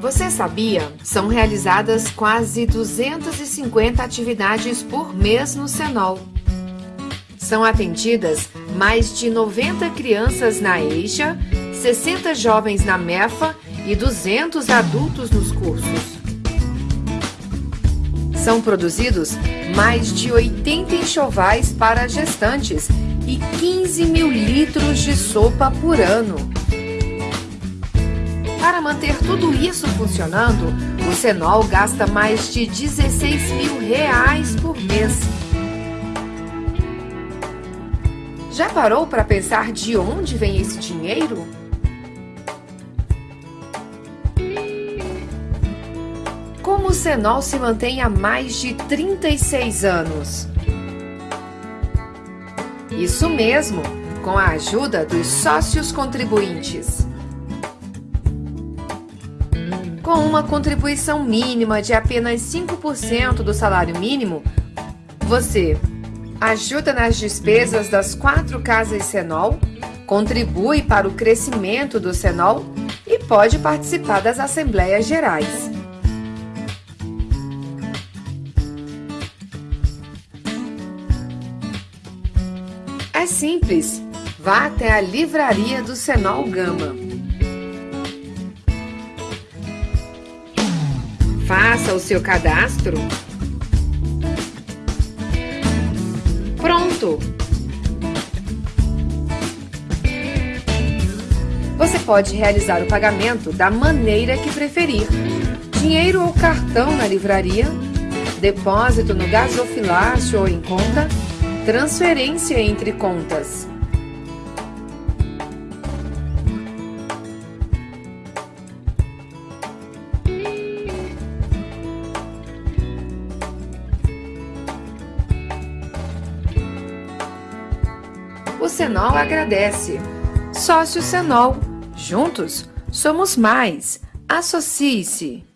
Você sabia? São realizadas quase 250 atividades por mês no Senol. São atendidas mais de 90 crianças na EIXA, 60 jovens na MEFA e 200 adultos nos cursos. São produzidos mais de 80 enxovais para gestantes e 15 mil litros de sopa por ano. Para manter tudo isso funcionando, o Senol gasta mais de 16 mil reais por mês. Já parou para pensar de onde vem esse dinheiro? Como o Senol se mantém há mais de 36 anos? Isso mesmo, com a ajuda dos sócios contribuintes. Com uma contribuição mínima de apenas 5% do salário mínimo, você ajuda nas despesas das quatro casas Senol, contribui para o crescimento do Senol e pode participar das assembleias gerais. É simples. Vá até a livraria do Senol Gama. Faça o seu cadastro. Pronto! Você pode realizar o pagamento da maneira que preferir. Dinheiro ou cartão na livraria, depósito no gasofilácio ou em conta, Transferência entre contas. O Senol agradece. Sócio Senol. Juntos somos mais. Associe-se.